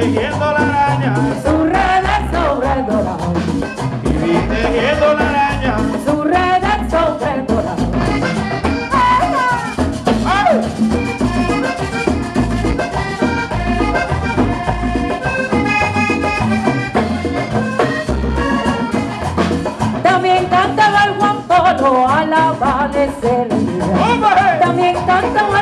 tejiendo la araña, su redes sobre el dorado. Viví la araña, su redes sobre el dorado. ¡Ay! También cantaba el guampolo al amanecer. También cantaba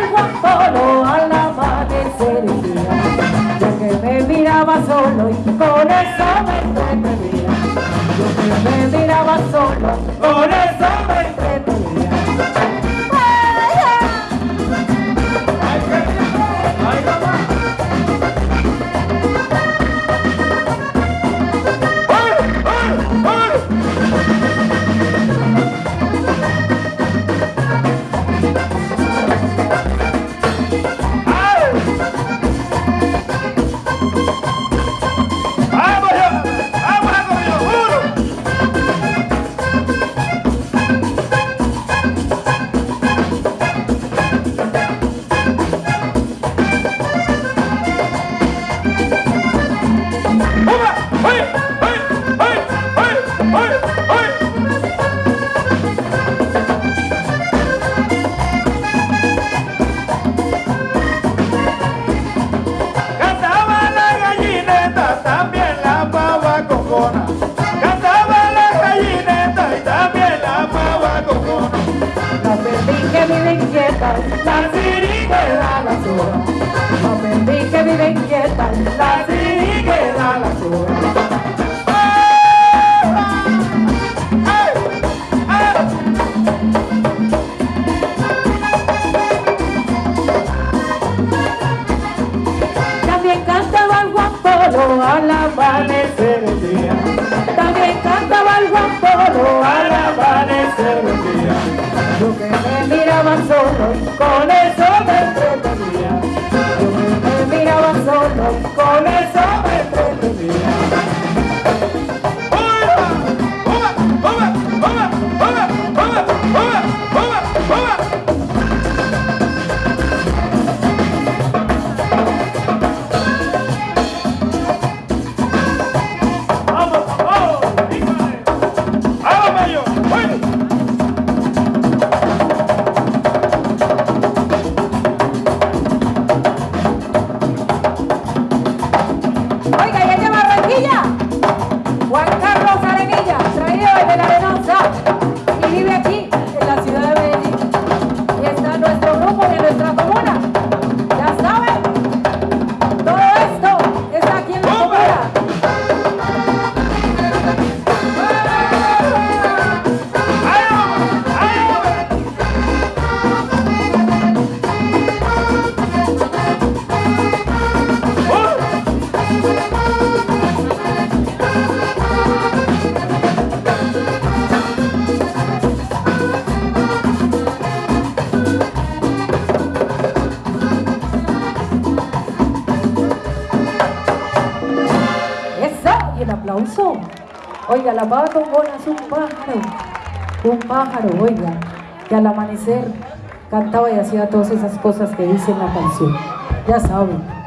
con eso me entretenía. Yo me miraba solo, que vive inquieta, la siriquera la sola. La perdí que vive inquieta, la siriquera la sola. También cantaba el guapolo al amanecer el día. También cantaba el guapolo al amanecer. Yo que me miraba solo, con eso me entretenía. Yo que me miraba solo, con eso me entretenía. Aplauso. Oiga, la pava bola es un pájaro. Un pájaro, oiga, que al amanecer cantaba y hacía todas esas cosas que dice en la canción. Ya saben.